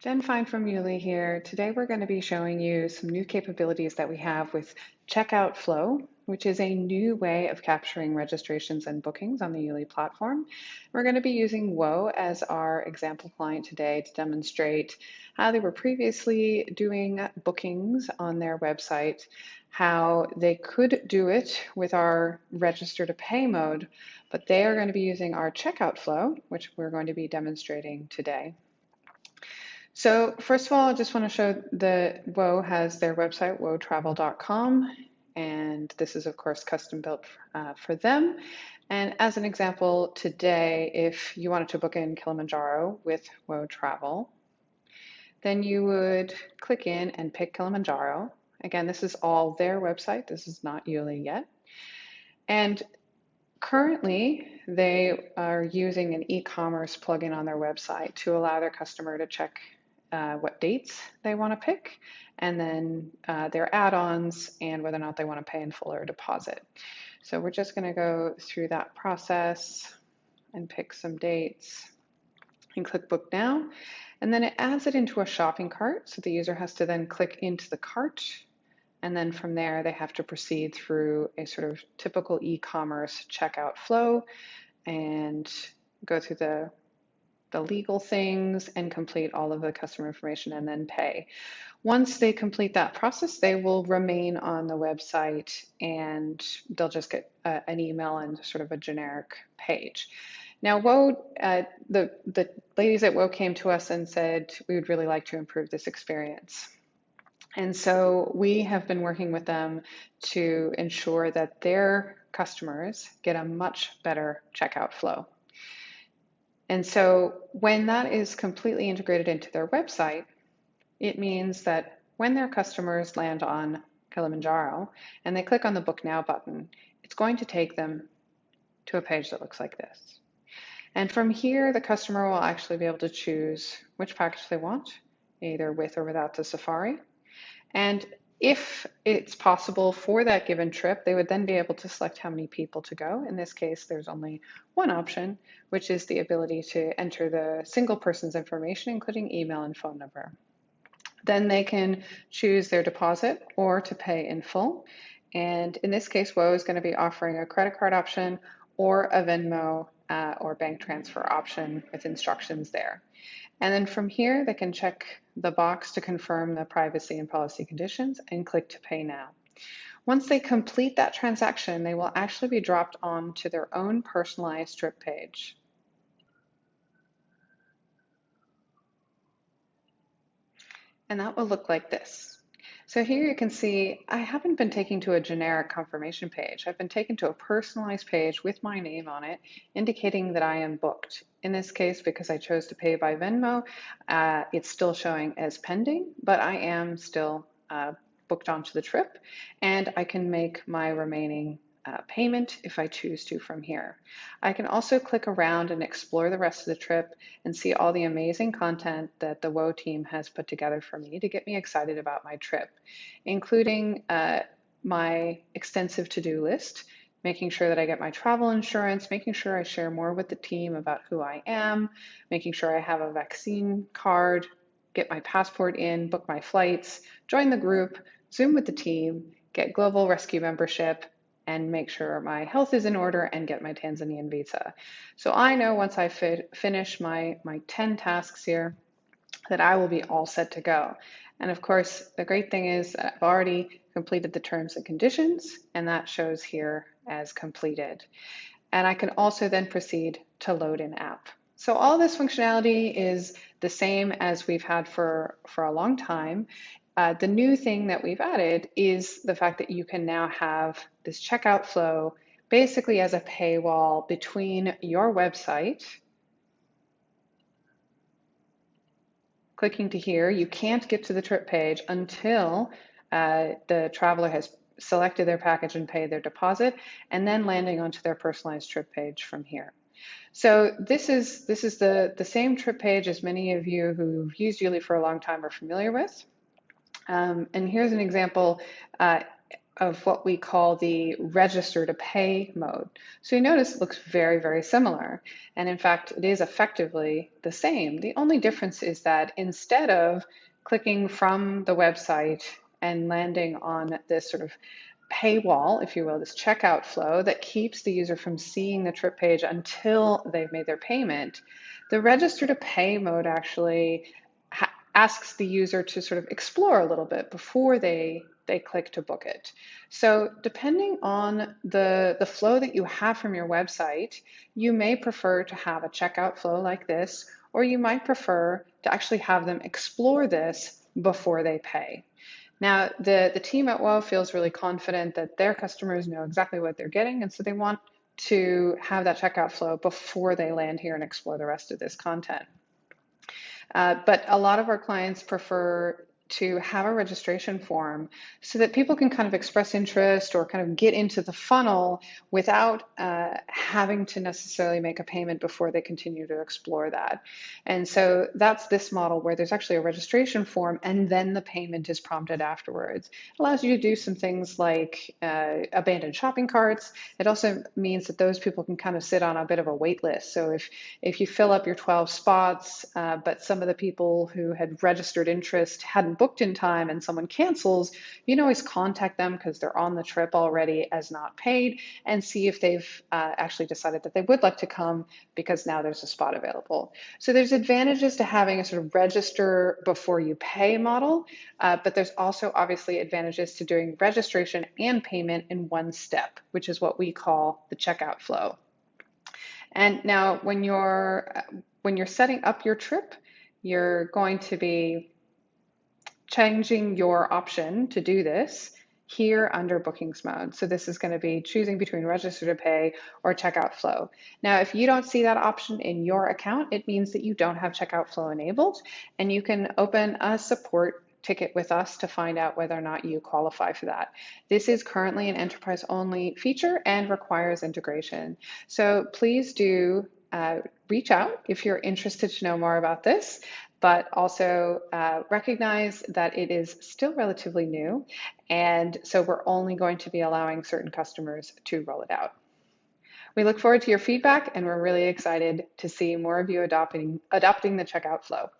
Jen Fine from YouLi here. Today we're going to be showing you some new capabilities that we have with Checkout Flow, which is a new way of capturing registrations and bookings on the YouLi platform. We're going to be using Whoa as our example client today to demonstrate how they were previously doing bookings on their website, how they could do it with our register to pay mode, but they are going to be using our checkout flow, which we're going to be demonstrating today. So first of all, I just want to show that Whoa has their website, whoatravel.com, and this is of course custom built uh, for them. And as an example today, if you wanted to book in Kilimanjaro with Whoa Travel, then you would click in and pick Kilimanjaro. Again, this is all their website. This is not YouLi yet. And currently, they are using an e-commerce plugin on their website to allow their customer to check uh, what dates they want to pick, and then uh, their add-ons and whether or not they want to pay in full or deposit. So we're just going to go through that process and pick some dates and click book now. And then it adds it into a shopping cart. So the user has to then click into the cart. And then from there, they have to proceed through a sort of typical e-commerce checkout flow and go through the the legal things and complete all of the customer information and then pay. Once they complete that process, they will remain on the website and they'll just get a, an email and sort of a generic page. Now, Whoa, uh, the, the ladies at Whoa came to us and said, we would really like to improve this experience. And so we have been working with them to ensure that their customers get a much better checkout flow. And so when that is completely integrated into their website, it means that when their customers land on Kilimanjaro and they click on the Book Now button, it's going to take them to a page that looks like this. And from here, the customer will actually be able to choose which package they want, either with or without the Safari. And if it's possible for that given trip, they would then be able to select how many people to go. In this case, there's only one option, which is the ability to enter the single person's information, including email and phone number. Then they can choose their deposit or to pay in full. And in this case, Whoa is going to be offering a credit card option or a Venmo uh, or bank transfer option with instructions there. And then from here, they can check the box to confirm the privacy and policy conditions and click to pay now. Once they complete that transaction, they will actually be dropped on to their own personalized trip page. And that will look like this. So here you can see I haven't been taken to a generic confirmation page. I've been taken to a personalized page with my name on it, indicating that I am booked. In this case, because I chose to pay by Venmo, uh, it's still showing as pending, but I am still uh, booked onto the trip and I can make my remaining uh, payment if I choose to from here. I can also click around and explore the rest of the trip and see all the amazing content that the Whoa team has put together for me to get me excited about my trip, including uh, my extensive to-do list, making sure that I get my travel insurance, making sure I share more with the team about who I am, making sure I have a vaccine card, get my passport in, book my flights, join the group, Zoom with the team, get Global Rescue membership, and make sure my health is in order and get my Tanzanian visa. So I know once I finish my, my 10 tasks here that I will be all set to go. And of course, the great thing is I've already completed the terms and conditions, and that shows here as completed. And I can also then proceed to load in app. So all this functionality is the same as we've had for, for a long time. Uh, the new thing that we've added is the fact that you can now have this checkout flow basically as a paywall between your website, clicking to here, you can't get to the trip page until uh, the traveler has selected their package and paid their deposit, and then landing onto their personalized trip page from here. So this is this is the, the same trip page as many of you who've used YouLi for a long time are familiar with. Um, and here's an example uh, of what we call the register to pay mode. So you notice it looks very, very similar. And in fact, it is effectively the same. The only difference is that instead of clicking from the website and landing on this sort of paywall, if you will, this checkout flow that keeps the user from seeing the trip page until they've made their payment, the register to pay mode actually asks the user to sort of explore a little bit before they they click to book it. So depending on the, the flow that you have from your website, you may prefer to have a checkout flow like this, or you might prefer to actually have them explore this before they pay. Now, the, the team at WOW feels really confident that their customers know exactly what they're getting, and so they want to have that checkout flow before they land here and explore the rest of this content. Uh, but a lot of our clients prefer to have a registration form so that people can kind of express interest or kind of get into the funnel without uh, having to necessarily make a payment before they continue to explore that. And so that's this model where there's actually a registration form and then the payment is prompted afterwards. It allows you to do some things like uh, abandoned shopping carts. It also means that those people can kind of sit on a bit of a wait list. So if, if you fill up your 12 spots, uh, but some of the people who had registered interest hadn't booked in time and someone cancels, you can always contact them because they're on the trip already as not paid and see if they've uh, actually decided that they would like to come because now there's a spot available. So there's advantages to having a sort of register before you pay model, uh, but there's also obviously advantages to doing registration and payment in one step, which is what we call the checkout flow. And now when you're when you're setting up your trip, you're going to be changing your option to do this here under bookings mode. So this is going to be choosing between register to pay or checkout flow. Now, if you don't see that option in your account, it means that you don't have checkout flow enabled and you can open a support ticket with us to find out whether or not you qualify for that. This is currently an enterprise only feature and requires integration. So please do uh, reach out if you're interested to know more about this but also uh, recognize that it is still relatively new. And so we're only going to be allowing certain customers to roll it out. We look forward to your feedback and we're really excited to see more of you adopting, adopting the checkout flow.